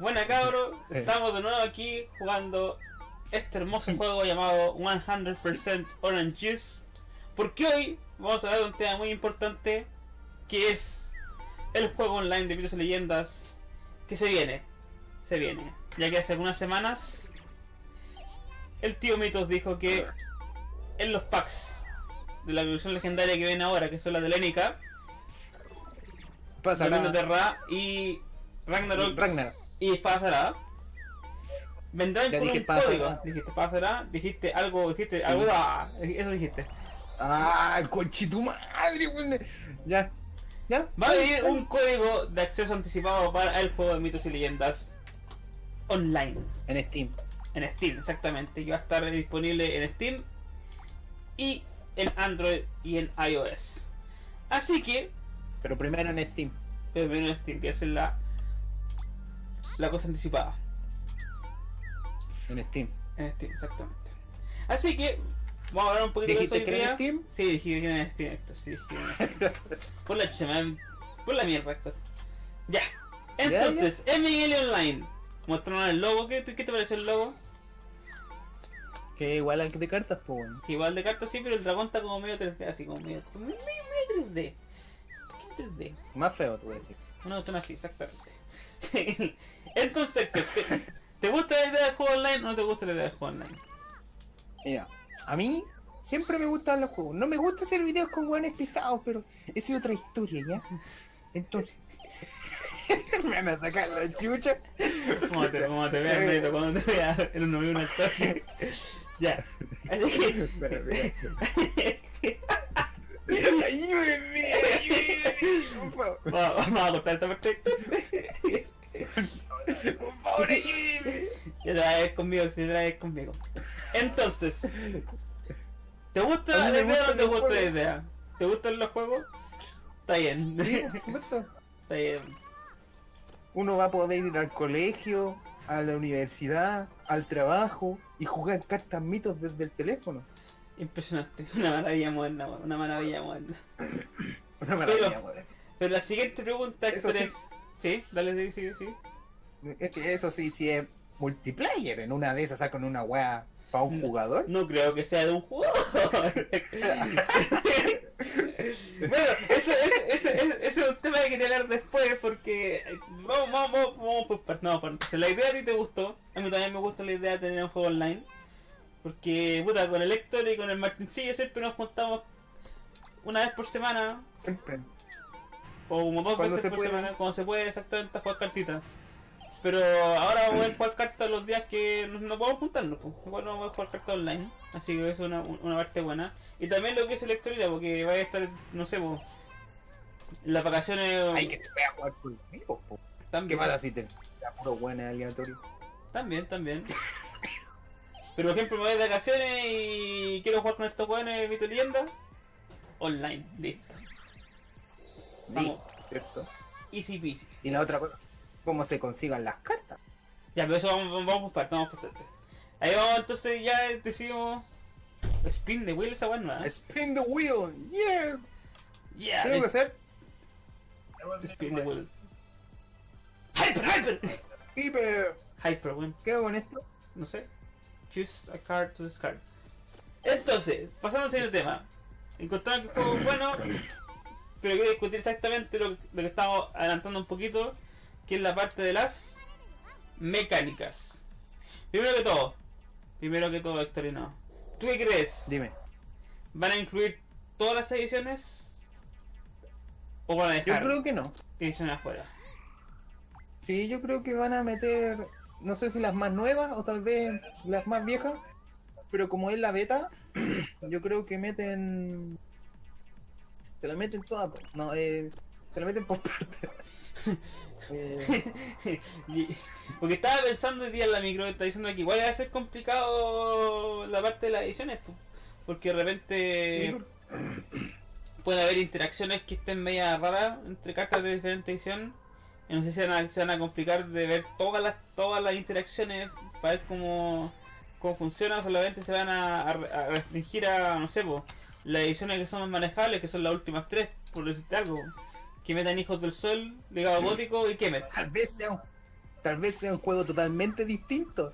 Buena cabro, estamos de nuevo aquí jugando este hermoso juego llamado 100% Orange Juice. Porque hoy vamos a hablar de un tema muy importante que es el juego online de mitos y leyendas que se viene. Se viene. Ya que hace algunas semanas el tío Mitos dijo que en los packs de la evolución legendaria que viene ahora, que son las de Lenica, Pasará. Terra y Ragnarok Ragnar. Y pasará. Vendrán Ya con dije un pasará. código. Dijiste pasará, dijiste algo, dijiste Sí. algo, ah, eso dijiste. Ah, conchitu madre, weón. Ya. Ya. Va a venir un código de acceso anticipado para el juego de mitos y leyendas online. En Steam. En Steam, exactamente. Que va a estar disponible en Steam y en Android y en iOS. Así que, Pero primero en Steam. pero primero en Steam, que es la, la cosa anticipada. En Steam. En Steam, exactamente. Así que, vamos a hablar un poquito de eso ¿Dijiste que era en. Steam? Sí, dije que era en Steam, Héctor, sí, dije que era en Steam. Por la. Por la mierda, Héctor. Ya. Entonces, en Miguel Online, mostraron el logo. ¿Qué, te- qué te pareció el logo? Que igual al de cartas, pues, weón. Que igual de cartas sí, pero el dragón está como medio 3D, así como medio, medio, medio 3D. ¿Por qué 3D? Más feo, te voy a decir. Una cuestión así, exactamente. Entonces, ¿te, te gusta la idea del juego online o no te gusta la idea del juego online? Mira, a mí siempre me gustan los juegos. No me gusta hacer videos con weones pisados, pero esa es otra historia, ¿ya? Entonces. me van a sacar la chucha. ¿Cómo te, cómo te veas, Neto, cuando te veas un novio una historia? Ya. Ayúdenme, ayúdenme, por favor. Vamos, vamos a cortar esta parte. Por favor, ayúdenme. Ya te vas a ver conmigo, si te vas a ver conmigo. Entonces, ¿te gusta la idea o no te gusta la idea? ¿Te gustan los juegos? Está bien. Sí, por supuesto. Está bien. Uno va a poder ir al colegio, a la universidad, al trabajo y jugar cartas mitos desde el teléfono. Impresionante. Una maravilla moderna, una maravilla moderna. Una maravilla, Pero- weón. Pero la siguiente pregunta, Héctor, sí. es... ¿Sí? Dale, sí, sí, sí. Es que eso sí, sí es multiplayer. En una de esas sacan una weá para un jugador. No creo que sea de un jugador. bueno, eso, eso, eso, eso- eso es un tema que quería hablar después porque vamos, vamos, vamos, vamos por partes. No, por- la idea a ti te gustó. A mí también me gusta la idea de tener un juego online. Porque, puta, con el Héctor y con el Martincillo siempre nos juntamos una vez por semana Siempre. O como dos Cuando veces se por puede. semana, cuando se puede exactamente jugar cartitas. Pero ahora vamos a jugar cartas los días que no, no podemos juntarnos, pues. igual vamos a jugar cartas online, así que eso es una, una parte buena. Y también lo que es electrónica, porque vaya a estar, no sé, pues, las vacaciones Hay que voy a jugar conmigo, po. ¿Qué también, pasa si te da puro buena aleatorio? también, también. Pero por ejemplo me voy de vacaciones y quiero jugar con estos jóvenes Mito y Leyenda, online, listo. ¿Cierto? Easy peasy. Y la otra cosa, cómo se consigan las cartas. Ya, pero eso vamos, vamos, por partes, vamos por partes. Ahí vamos, entonces ya decidimos. Spin the wheel esa nueva. Spin the wheel, yeah. Yeah, ¿Qué tengo que hacer? spin the wheel. Hyper, hyper, Hyper. hyper, weón. ¿Qué hago con esto? No sé. Choose a card to discard. Entonces, pasando al siguiente tema. Encontraron que el juego es bueno, pero quiero discutir exactamente lo, lo que estamos adelantando un poquito, que es la parte de las mecánicas. Primero que todo, primero que todo, Héctorino, ¿tú qué crees? Dime. ¿Van a incluir todas las ediciones? ¿O van a Yo dejar creo que no. ediciones afuera? Sí, yo creo que van a meter, no sé si las más nuevas o tal vez las más viejas, pero como es la beta, yo creo que meten... Te la meten toda, no, eh, te la meten por parte. Eh, Porque estaba pensando hoy día en la micro, está diciendo que igual va a ser complicado la parte de las ediciones, po, porque de repente puede haber interacciones que estén media raras entre cartas de diferente edición. Y no sé si se van, a, se van a complicar de ver todas las todas las interacciones para ver cómo, cómo funciona, solamente se van a, a- a restringir a, no sé, po, las ediciones que son más manejables, que son las últimas tres, por decirte algo. Que metan Hijos del Sol, Legado Gótico y Kemet. tal vez sea un, Tal vez sea un juego totalmente distinto.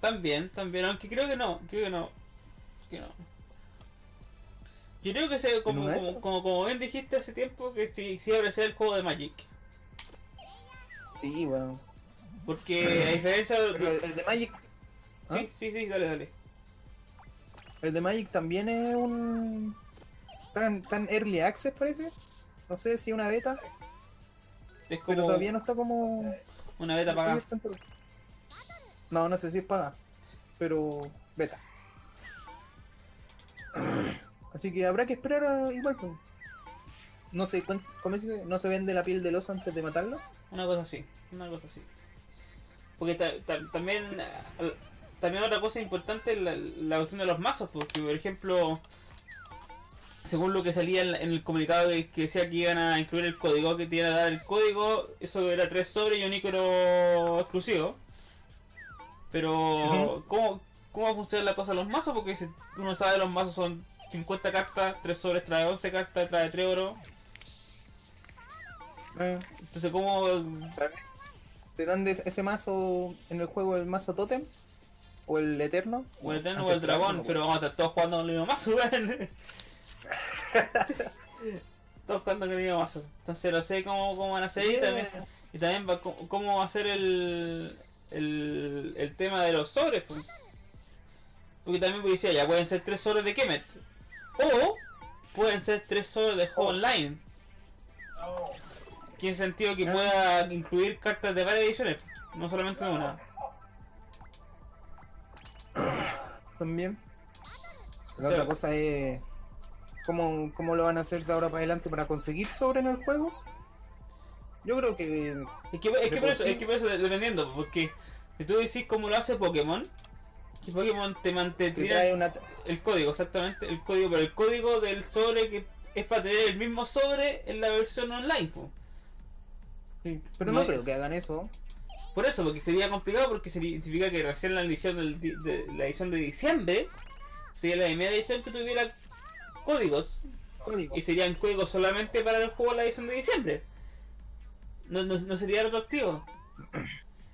También, también, aunque creo que no, creo que no. Que no. Yo creo que se, como, como, como, como bien dijiste hace tiempo, que sí, sí iba a ser el juego de Magic. Sí, weón. Porque a diferencia de... Pero el de Magic. ¿Ah? Sí, sí, sí, dale, dale. El de Magic también es un. Tan, tan early access parece. No sé si una beta, Es pero como todavía no está como. una beta pagada. No, no sé si es paga. Pero beta. Así que habrá que esperar a, igual. pues. No sé, ¿cómo se dice? ¿No se vende la piel del oso antes de matarlo? Una cosa así, una cosa así. Porque ta- ta- también al- también otra cosa importante es la, la cuestión de los mazos, porque por ejemplo, según lo que salía en, el comunicado que, que decía que iban a incluir el código, que te iban a dar el código, eso era tres sobres y un icono exclusivo. Pero. ¿cómo, ¿cómo funciona la cosa de los mazos? Porque si uno sabe los mazos son 50 cartas, 3 sobres trae 11 cartas, trae 3 oro. Eh, Entonces, ¿cómo ¿Te dan ese mazo en el juego el mazo Totem? ¿O el Eterno? O el Eterno o el Dragón, pero vamos a estar todos jugando con el mismo mazo, weón. todos jugando con el mismo mazo. Entonces no sé cómo, cómo van a hacer y acuerdo. también, y también va, cómo, cómo va a ser el, el, el tema de los sobres. pues. Porque también pues, decía, ya pueden ser tres sobres de Kemet. O pueden ser tres sobres de juego Oh. online. Que en sentido que Ah. pueda incluir cartas de varias ediciones, no solamente de una. También. La otra cosa es. ¿cómo, ¿Cómo lo van a hacer de ahora para adelante para conseguir sobre en el juego? Yo creo que. Es que, es De que por eso, es que por eso, dependiendo, porque si tú decís cómo lo hace Pokémon, que Pokémon te una. el código, exactamente, el código, pero el código del sobre que es para tener el mismo sobre en la versión online, po. sí, pero No creo que hagan eso. Por eso, porque sería complicado, porque significa que recién la edición del de, la edición de diciembre sería la primera edición que tuviera códigos Código. y serían códigos solamente para el juego de la edición de diciembre. No, no, no sería retroactivo.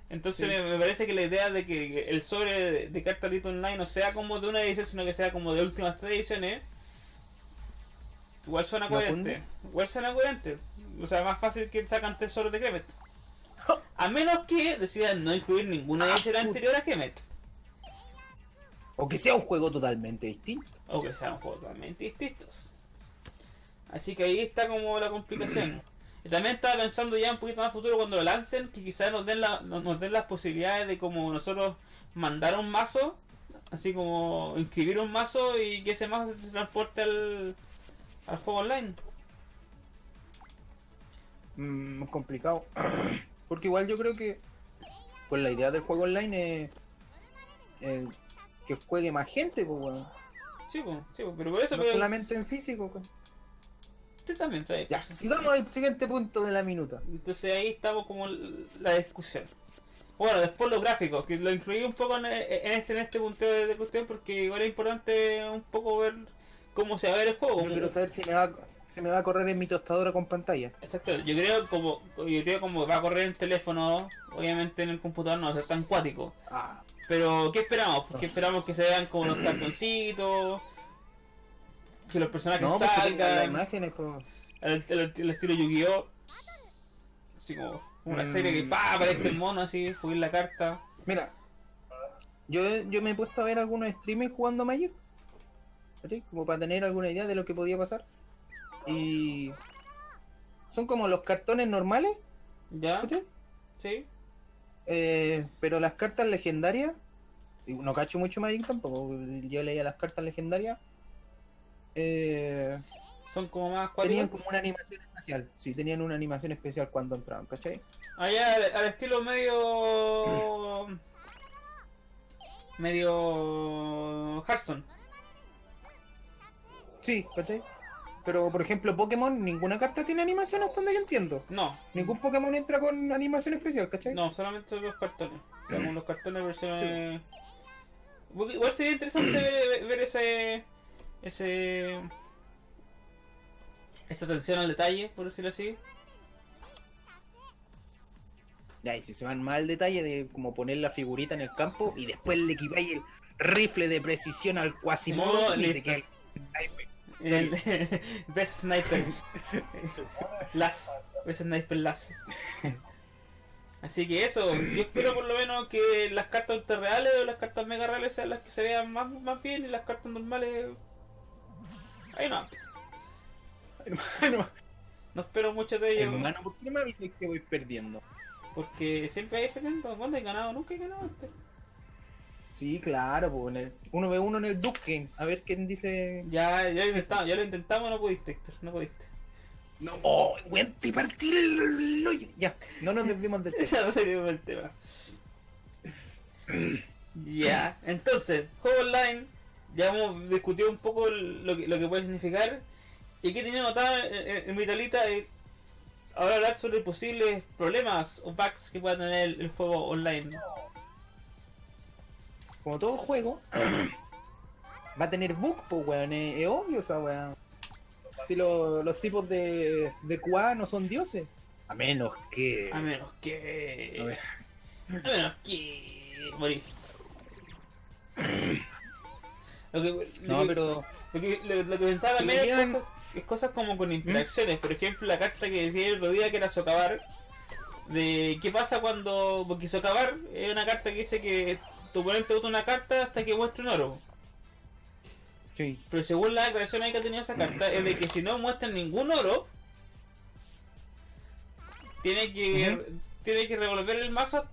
Entonces Sí. me, me parece que la idea de que el sobre de, de carta Online no sea como de una edición, sino que sea como de últimas tres ediciones, igual suena ¿No coherente. Igual suena coherente. O sea, más fácil que sacan tres sobres de Kemet. A menos que decidan no incluir ninguna Ah, edición puta. anterior a Kemet. O que sea un juego totalmente distinto. O que sean juegos totalmente distintos. Así que ahí está como la complicación. Y también estaba pensando ya un poquito más futuro cuando lo lancen, que quizás nos den, la, nos nos den las posibilidades de como nosotros mandar un mazo, así como inscribir un mazo y que ese mazo se transporte al, al juego online. Mm, complicado. Porque igual yo creo que. Pues la idea del juego online es. eh, que juegue más gente, pues, weón. Sí, pues, sí, pues, pero por eso No pero- solamente en físico. pues. usted también ahí. Ya, sigamos al siguiente punto de la minuta. Entonces ahí estamos como la discusión. Bueno, después los gráficos, que lo incluí un poco en, en este en este punteo de, de cuestión porque igual es importante un poco ver cómo se va a ver el juego. Yo quiero saber si me va, si me va a correr en mi tostadora con pantalla. Exacto, yo creo como yo creo como va a correr en teléfono, obviamente en el computador no va a ser tan cuático. Ah, Pero ¿qué esperamos? Pues No que sé. esperamos que se vean como los cartoncitos, que los personajes no, porque tengan las salgan, imágenes, pues. el, el- el estilo Yu-Gi-Oh! Así como una Mm. serie que pa aparezca el mono así, jugar la carta. Mira, yo, yo me he puesto a ver algunos streamers jugando Magic. Como para tener alguna idea de lo que podía pasar. Y. Son como los cartones normales, ¿Ya? ¿Sí? Eh, pero las cartas legendarias. No cacho mucho Magic tampoco. Yo leía las cartas legendarias. Eh, Son como más tenían cuáticos. como una animación especial. Sí, tenían una animación especial cuando entraban, ¿cachai? Allá al, al estilo medio. medio. Hearthstone. Sí, ¿cachai? Pero por ejemplo, Pokémon, ninguna carta tiene animación hasta donde yo entiendo. No, Ningún Pokémon entra con animación especial, ¿cachai? no, solamente los cartones. Como los cartones versiones. Porque Igual sería interesante ver, ver ese. ese. esa atención al detalle, por decirlo así. Ya, y si se van más al detalle de como poner la figurita en el campo y después le equipáis el rifle de precisión al Quasimodo No, y te queda el- Best Sniper. Las. Best Sniper Las. Así que eso, yo espero por lo menos que las cartas ultra reales o las cartas mega reales sean las que se vean más, más bien y las cartas normales. Ahí no. Hermano, No espero mucho de ellos. hermano, ¿por qué no me avisas que voy perdiendo? Porque siempre hay perdiendo. ¿Cuándo he ganado? Nunca he ganado antes. Sí, claro, pues en el- uno ve uno en el Duke Game, a ver quién dice. Ya, ya lo intentamos, ya lo intentamos, no pudiste, Héctor, no pudiste. No, oh, weón, te partí el, hoyo. Ya, no nos desviemos del tema. Ya perdimos el tema. Ya, entonces, juego online, ya hemos discutido un poco lo que, lo que puede significar. Y aquí tenía anotada en, en- mi tablita eh, ahora hablar sobre posibles problemas o bugs que pueda tener el, el juego online. Como todo juego, va a tener bug, pues weón, es, es obvio esa weón. Si lo- los tipos de, de QA no son dioses. A menos que. A menos que. A ver. A menos que. Morir. Lo que, lo No, que- pero. Lo que, lo, lo que pensaba Si también es, cosas, es cosas como con interacciones. Por ejemplo, la carta que decía el otro día que era socavar. De qué pasa cuando. Porque socavar es una carta que dice que tu oponente bota una carta hasta que muestre un oro. Sí. Pero según la declaración que ha tenido esa carta, es de que si no muestran ningún oro, tiene que Ujú. tiene que revolver el mazo.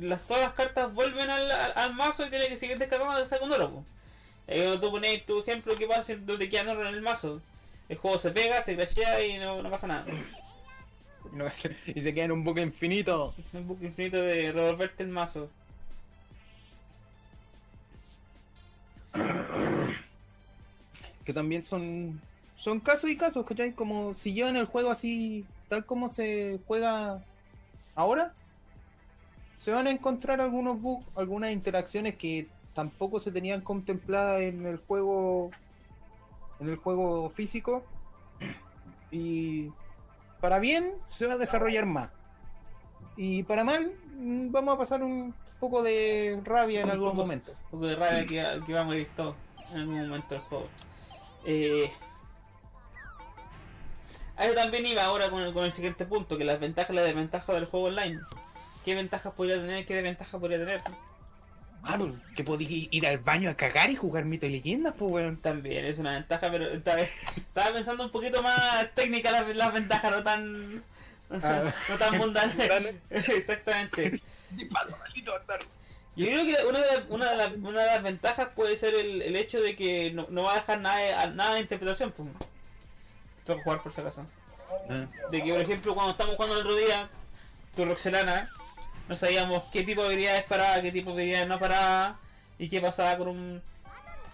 Las, todas las cartas vuelven al, al, al mazo y tiene que seguir descargando hasta con oro. Eh, cuando tú pones tu ejemplo, ¿qué pasa si no te quedan oro en el mazo? El juego se pega, se crashea y no, no pasa nada. No, y se queda en un bucle infinito. Un bucle infinito de revolverte el mazo. Que también son. Son casos y casos, ¿cachai? Como si llevan el juego así, tal como se juega ahora, se van a encontrar algunos bugs, algunas interacciones que tampoco se tenían contempladas en el juego. En el juego físico. Y para bien se va a desarrollar más. Y para mal, mm, vamos a pasar un poco de rabia en algún poco. momento. Un poco de rabia que, que va a morir todo en algún momento del juego. Eh, a eso también iba ahora con el, con el siguiente punto, que las ventajas y las desventajas del juego online. ¿Qué ventajas podría tener? ¿Qué desventajas podría tener? Claro, que podí ir al baño a cagar y jugar mito y leyendas, pues weón. También es una ventaja, pero estaba pensando un poquito más técnica las, las ventajas, no tan... Ah. no tan. Mundanas. Exactamente. Yo creo que una de, las- una de, una de las ventajas puede ser el, el hecho de que no, no va a dejar nada nada de interpretación. Pues. Tengo que jugar por si acaso. De que, por ejemplo, cuando estamos jugando el otro día, tu Roxelana, no sabíamos qué tipo de habilidades paraba, qué tipo de habilidades no paraba, y qué pasaba con un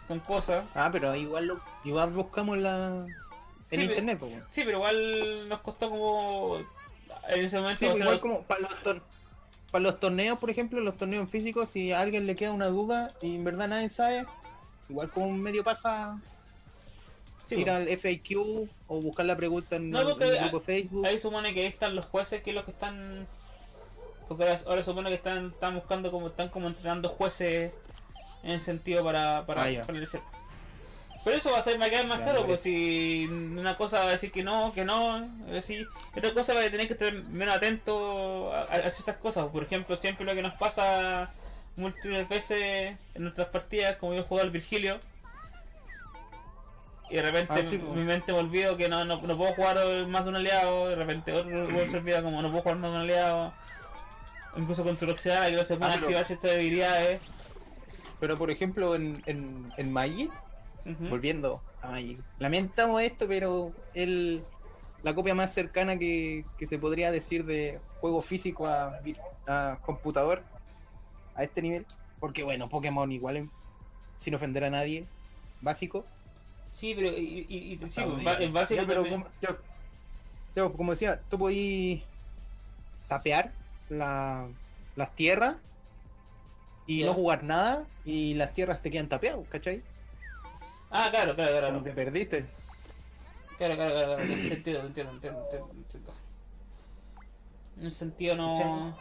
con cosas. Ah, pero igual lo, igual buscamos la en Sí, internet, pues weón. Sí, pero igual nos costó como en ese momento Sí, igual como para los, tor- para los torneos, por ejemplo, los torneos físicos, si a alguien le queda una duda y en verdad nadie sabe, igual como un medio paja sí, ir al FAQ o buscar la pregunta en, No, el- porque en el grupo Facebook. Ahí supone que ahí están los jueces que es los que están. Porque ahora, ahora supone que están, están buscando como están como entrenando jueces en sentido para, para, Ah, el desierto. Pero eso va a ser va a quedar más claro, me pues si una cosa va a decir que no, que no, así, otra cosa va a tener que estar menos atento a, a ciertas cosas. Por ejemplo, siempre lo que nos pasa múltiples veces en nuestras partidas, como yo juego al Virgilio, y de repente Ah, sí, pues. mi mente me olvido que no, no, no puedo jugar más de un aliado, de repente otro se olvida como no puedo jugar más de un aliado, incluso con Turoxidana que no se pueden Ah, activar ciertas debilidades. Pero por ejemplo en, en, en Magic, Volviendo. A Magic, lamentamos esto, pero el, la copia más cercana que, que se podría decir de juego físico a, a computador a este nivel, porque bueno, Pokémon igual, sin ofender a nadie, básico. Sí, pero y, y, y- sí, en básico Ya, pero como, yo- yo, como decía, tú podías tapear la- las tierras y no jugar nada y las tierras te quedan tapeadas, ¿cachai? Ah, claro, claro, claro. Como te perdiste. Claro, claro, claro, claro, te entiendo, te entiendo, te entiendo, te. En el sentido no.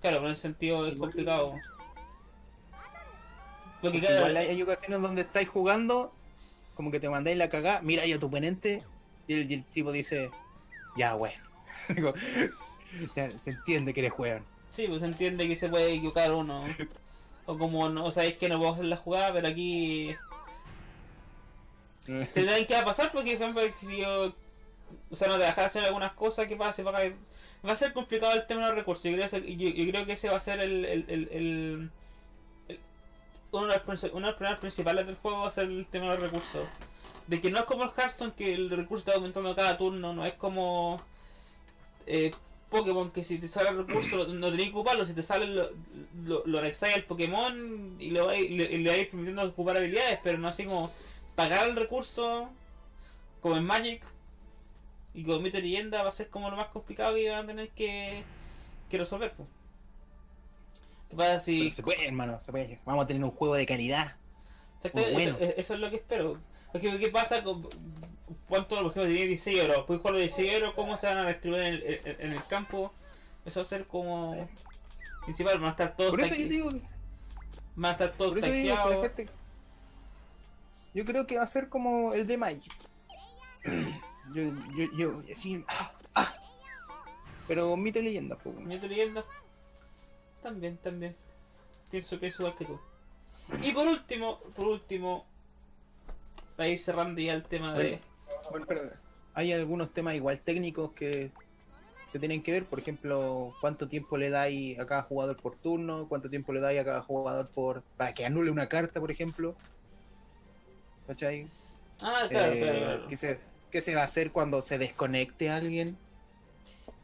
Claro, pero en el sentido es complicado. Porque claro, igual hay, ocasiones donde estáis jugando, como que te mandáis la cagada, mira ahí a tu oponente, y el, y el tipo dice, ya bueno. Se entiende que eres weón. sí, pues se entiende que se puede equivocar uno. O como no sabéis que no puedo hacer la jugada, pero aquí te tienen que va a pasar porque, por ejemplo, si yo. O sea, no te dejas hacer algunas cosas que pase, va a, va a ser complicado el tema de los recursos. Yo creo, que- yo, yo creo que ese va a ser el. el, el, el- uno, de los, uno de los problemas principales del juego va a ser el tema de los recursos. De que no es como el Hearthstone, que el recurso está aumentando cada turno, no es como. Eh, Pokémon, que si te sale el recurso no tenés que ocuparlo, si te sale lo, lo, lo anexáis al Pokémon y, lo y le, y le vais permitiendo ocupar habilidades, pero no así como pagar el recurso como en Magic y como mito y leyenda va a ser como lo más complicado que van a tener que, que resolver. pues. ¿Qué pasa si.? Pero se puede, hermano, se puede. Vamos a tener un juego de calidad. Muy eso, bueno. eso es lo que espero. Porque, ¿qué pasa con. ¿Cuánto, por ejemplo, tiene 16 euros? Puedes jugar los 16 euros, ¿cómo se van a distribuir en el, en- en el campo? Eso va a ser como. Principal, van a estar todos. Por eso yo digo que Van a estar todos Por eso digo que la gente- Yo creo que va a ser como el de Magic. Yo, yo, yo, así, ah, ah. Pero mito y leyenda, pues. Mito y leyenda. También, también. Pienso que es igual que tú. Y por último, por último, para ir cerrando ya el tema de. Bueno, pero hay algunos temas igual técnicos que se tienen que ver, por ejemplo, cuánto tiempo le dais a cada jugador por turno, cuánto tiempo le dais a cada jugador por para que anule una carta, por ejemplo. ¿Cachai? Ah, claro, Eh, claro, claro. ¿qué, se, qué se va a hacer cuando se desconecte alguien?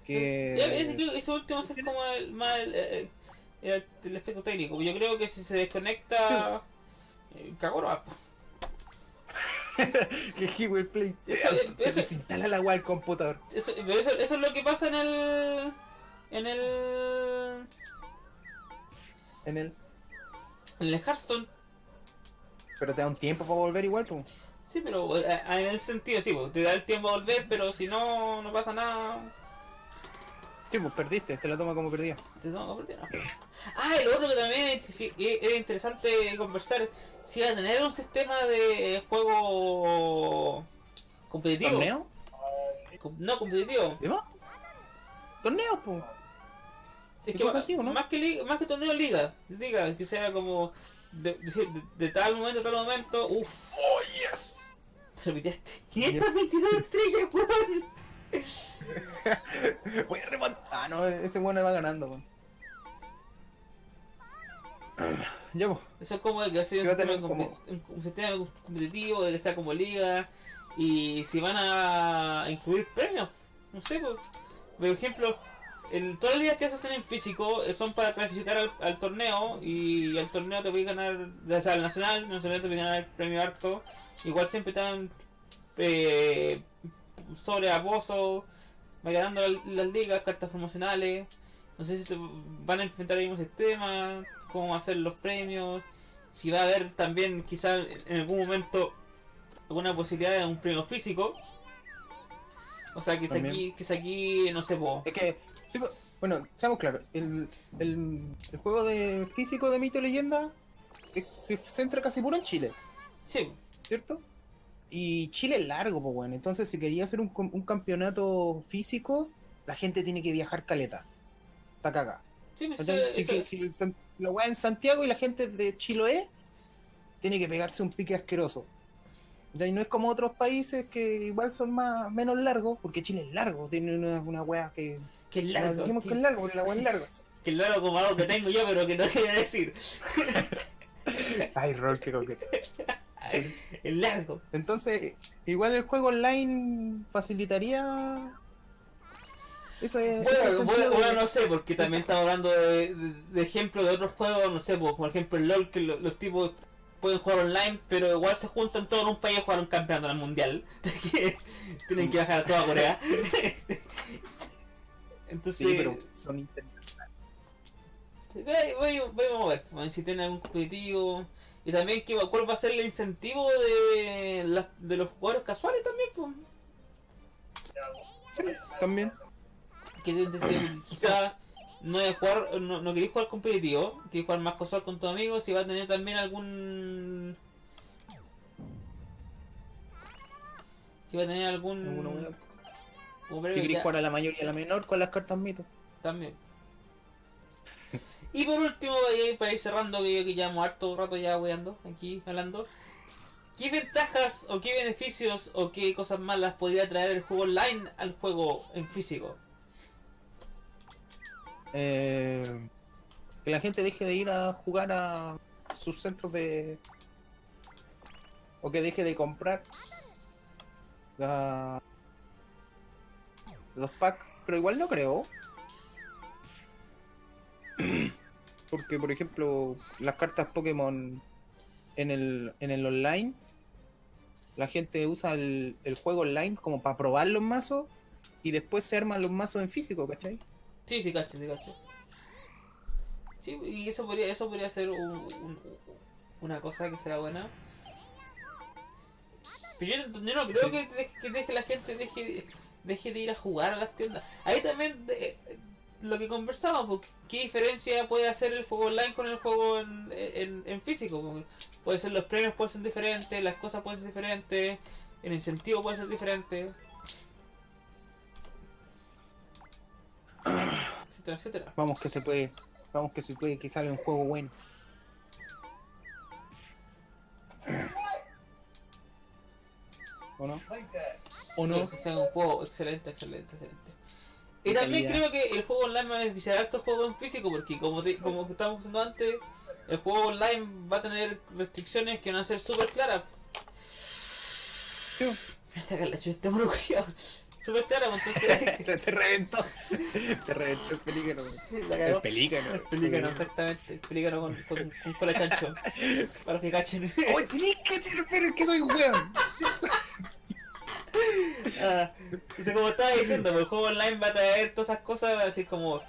Que... Que ese último es como el, más el, el- el- aspecto técnico. Yo creo que si se desconecta. Eh, cagó que Hewell Play Eso- te eso- la web al computador. Eso, eso, eso es lo que pasa en el. En el. En el... En el Hearthstone. Pero te da un tiempo para volver igual, pues. Sí, pero eh, en el sentido, sí, pues, te da el tiempo a volver, pero si no, no pasa nada. Sí, pues perdiste, te la toma como perdida. Te que perder, no. Ah, y lo otro que también es- era interesante conversar, si iba a tener un sistema de juego competitivo. ¿Torneo? No, competitivo. ¿Qué más? ¿Torneo, pues? Es ¿Qué que así, no? más que más que torneo liga, liga, que sea como de, de- de tal momento a tal momento, uff, ¡Oh, yes! te repitiste. 522 estrellas, weón. Voy a remontar. Ah, no, ese bueno va ganando, weón. Ya, pues. Eso es como de que sea un, va a sistema como- un- un sistema competitivo, de que sea como liga, y si van a incluir premios, no sé, por, por ejemplo, el, todas las ligas que se hacen en físico eh, son para clasificar al, al torneo, y al torneo te puedes ganar, o sea, al nacional, al nacional te puedes ganar el premio harto, igual siempre están eh, sobre a pozo, va ganando la- las ligas, cartas promocionales, no sé si te van a enfrentar el mismo sistema, cómo hacer los premios, si va a haber también quizá en algún momento alguna posibilidad de un premio físico. O sea, que si aquí, que si aquí, no sé, po, Es que, sí, bueno, seamos claros, el, el, el juego de físico de mito y leyenda se centra casi puro en Chile, sí, ¿cierto? Y Chile es largo, pues bueno, entonces si quería hacer un, un campeonato físico, la gente tiene que viajar caleta. Está cagada. sí, pues, Si, el la weá en Santiago y la gente de Chiloé tiene que pegarse un pique asqueroso. ¿Cachai? No es como otros países que igual son más menos largos, porque Chile es largo, tiene una, una weá que. que es nos largo, decimos que, que es largo, porque la weá es larga. que es largo como algo que tengo yo, pero que no quería decir. Ay, rol, qué coquete. Es largo. Entonces, igual el juego online facilitaría. Eso es. Bueno, ese bueno, bueno, no sé, porque también estamos hablando de, de, de ejemplos de otros juegos, no sé, pues, por ejemplo el LOL, que lo- los tipos pueden jugar online, pero igual se juntan todos en un país a jugar un campeonato en el mundial. Tienen que bajar a toda Corea. Entonces, Sí, pero son internacionales. voy, voy- voy a ver si tienen algún competitivo. Y también que, cuál va a ser el incentivo de, las- de los jugadores casuales también, pues. Sí, también. que quizá no, jugar, no, no queréis jugar competitivo, queréis jugar más casual con tus amigos, si va a tener también algún... Si va a tener algún... Si queréis jugar a la mayor y a la menor con las cartas mito. También. y por último, para ir cerrando, que yo que llevamos harto rato ya weando, aquí hablando. ¿Qué ventajas o qué beneficios o qué cosas malas podría traer el juego online al juego en físico? Eh, que la gente deje de ir a jugar a sus centros de... O que deje de comprar los packs, pero igual no creo. Porque, por ejemplo, las cartas Pokémon en el, en el online, la gente usa el, el juego online como para probar los mazos y después se arman los mazos en físico, ¿cachai? Sí, sí, cacho, sí, cacho. Sí, y eso podría, eso podría ser un, una cosa que sea buena. Pero yo, no creo que, deje, que deje la gente deje, deje de ir a jugar a las tiendas. Ahí también lo que conversamos, porque ¿qué diferencia puede hacer el juego online con el juego en, en, en físico? Puede ser los premios pueden ser diferentes, las cosas pueden ser diferentes, el incentivo puede ser diferente. Vamos que se puede, vamos que se puede que salga un juego bueno. ¿O no? ¿O no? Que sea un juego excelente, excelente, excelente. Y también creo que el juego online va a beneficiar harto juego en físico, porque como como estábamos diciendo antes, el juego online va a tener restricciones que van a ser súper claras. Me saca la chucha este mono súper clara, pues, entonces... te reventó. Te reventó el pelícano. El pelícano. El pelícano, exactamente. El pelícano con, con, con cola chancho. Para que cachen. Oye, tenés que hacer, pero es que soy weón. ah, como estaba diciendo, pues, el juego online va a traer todas esas cosas, va a decir como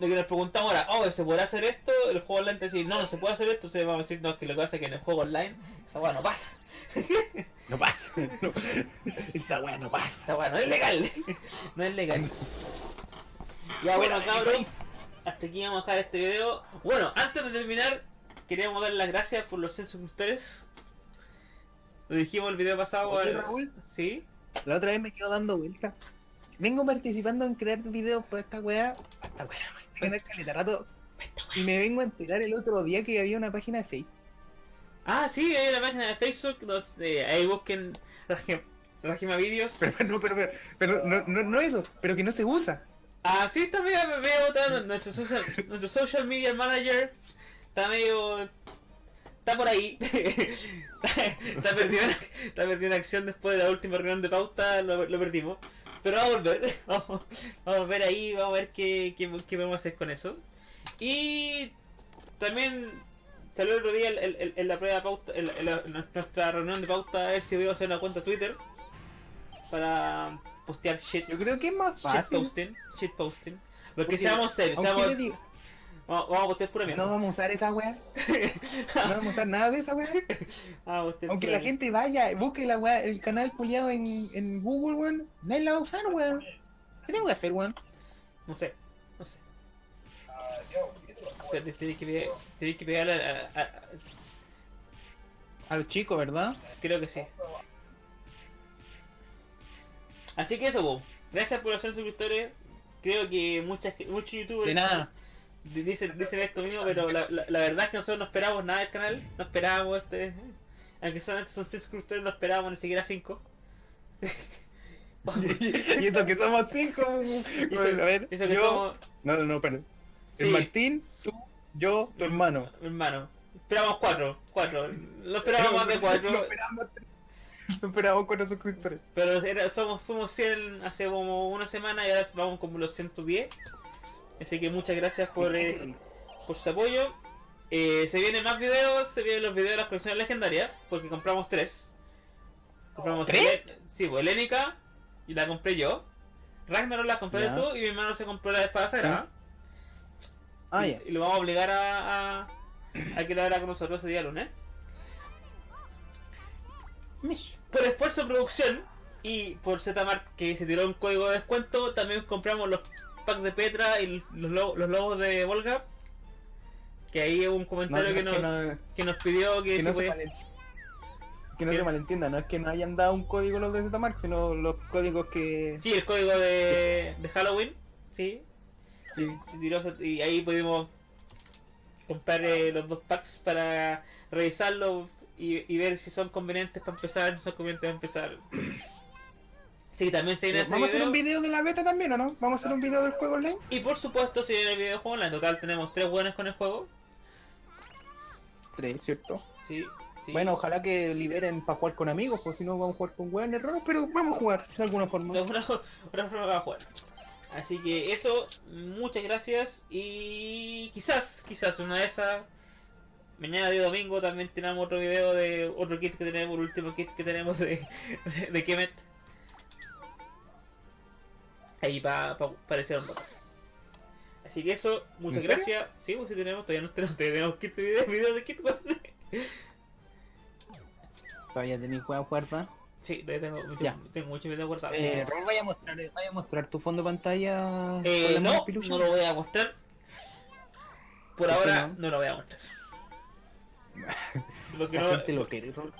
lo que nos preguntamos ahora, oh, ¿se podrá hacer esto? El juego online te dice, no, no se puede hacer esto, se va a decir, no, que lo que pasa es que en el juego online esa weá no pasa. No pasa. No. Esa weá no pasa. Esa weá no es legal. No es legal. Ya bueno, cabros. Hasta aquí vamos a dejar este video. Bueno, antes de terminar, queríamos dar las gracias por los 100 suscriptores. Lo dijimos el video pasado. Oye, Raúl. Sí. La otra vez me quedo dando vuelta. Vengo participando en crear videos por esta weá. Esta weá, me caleta rato. Y me vengo a enterar el otro día que había una página de Facebook Ah, sí, hay una página de Facebook, los, eh, ahí busquen Rajima Videos. Pero, no, pero, pero, no, no, no, eso, pero que no se usa. Ah, sí, también me voy a votar nuestro social, nuestro social media manager. Está medio... Está por ahí. está, perdido, está perdido en acción después de la última reunión de pauta, lo, lo perdimos. Pero vamos a volver, vamos, vamos, a ver ahí, vamos a ver qué, qué, qué podemos hacer con eso. Y también Salió el otro día en, la prueba de pauta, en, nuestra reunión de pauta, a ver si voy a hacer una cuenta Twitter para postear shit. Yo creo que es más fácil. Shit posting, shit posting. Porque, seamos serios, seamos... Vamos, vamos, a postear pura mierda. No vamos a usar esa weá. no vamos a usar nada de esa weá. Aunque la gente vaya, busque la weá, el canal puliado en, en Google, weón. Nadie la va a usar, weón. ¿Qué tengo que hacer, weón? No sé, no sé. Que, pegar, que pegarle a, a, a, los chicos, ¿verdad? Creo que sí. Así que eso, gracias por hacer suscriptores. Creo que muchas, muchos youtubers de nada. Dicen, dicen esto mismo, pero la, la, verdad es que nosotros no esperábamos nada del canal. No esperábamos este. Aunque solamente son 6 suscriptores, no esperábamos ni siquiera 5. y eso que somos 5. Bueno, a ver, eso que somos... No, no, no, perdón. El Martín, tú, yo, tu hermano. Hermano. Esperamos cuatro, cuatro. No esperábamos más de cuatro. No esperábamos, no esperábamos cuatro suscriptores. Pero era, somos, fuimos 100 hace como una semana y ahora vamos como los 110. Así que muchas gracias por, eh, por su apoyo. Eh, se vienen más videos, se vienen los videos de las colecciones legendarias, porque compramos tres. Compramos ¿Tres? sí, pues Helénica, y la compré yo. Ragnarok la compré tú y mi hermano se compró la espada sagrada. Ah, y, lo vamos a obligar a, a, a que la haga con nosotros ese día lunes. Por esfuerzo de producción y por Zmart que se tiró un código de descuento, también compramos los pack de Petra y los, lo- los lobos de Volga. Que ahí hubo un comentario no que, nos, que no, que nos pidió que, que se podía- que no ¿Qué? se malentienda, no es que no hayan dado un código los de Zmark, sino los códigos que. Sí, el código de, de Halloween. Sí, Sí, se tiró y ahí pudimos comprar eh, los dos packs para revisarlos y, y ver si son convenientes para empezar, no son convenientes para empezar. Sí, también se viene ¿Vamos a hacer video. un video de la beta también o no? ¿Vamos a hacer un video del juego online? Y por supuesto, si viene el videojuego online, en total tenemos tres buenos con el juego. Tres, ¿cierto? Sí, sí. Bueno, ojalá que liberen para jugar con amigos, pues si no vamos a jugar con weones raros, pero vamos a jugar de alguna forma. de una, una forma va a jugar. Así que eso, muchas gracias y quizás, quizás una de esas, mañana de domingo también tenemos otro video de otro kit que tenemos, el último kit que tenemos de, de, de Kemet. Ahí para pa, parecer un rato. Así que eso, muchas gracias. Sí, pues sí tenemos, todavía no tenemos, todavía tenemos kit de video, video de kit. Todavía tenéis juego ¿va? Sí, tengo, mucho, Ya. tengo muchos videos guardados. Eh, vaya a mostrar, vaya a mostrar tu fondo de pantalla Eh, no, no lo voy a mostrar. Por ¿Por qué ahora no? no? lo voy a mostrar. Porque La no, gente lo quiere, Rol.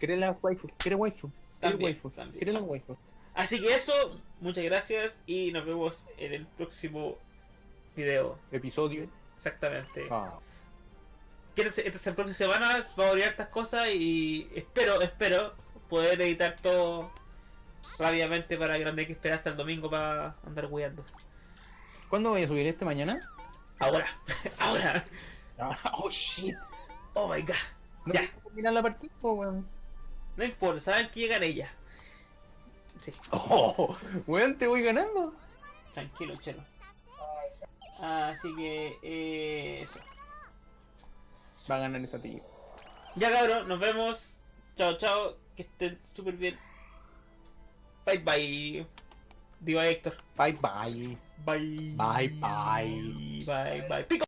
Quiere la waifu, quiere waifu. Quiere la waifu. Así que eso, muchas gracias y nos vemos en el próximo video. Episodio. Exactamente. Ah. Que Esta, esta próxima semana va a abrir estas cosas y espero, espero poder editar todo rápidamente para que no tenga que esperar hasta el domingo para andar cuidando. ¿Cuándo voy a subir este mañana? Ahora, ahora. Ah, oh shit. Oh my god. ¿No Ya. terminar la partida, weón? No importa, saben que llegan ellas. Sí. Oh, weón, te voy ganando. Tranquilo, chelo. Así que eh, eso. Va a ganar esa tía. Ya cabrón, nos vemos. Chao, chao. Que estén súper bien. Bye bye. Diva Héctor. Bye bye. Bye. Bye, bye. Bye bye. Pico.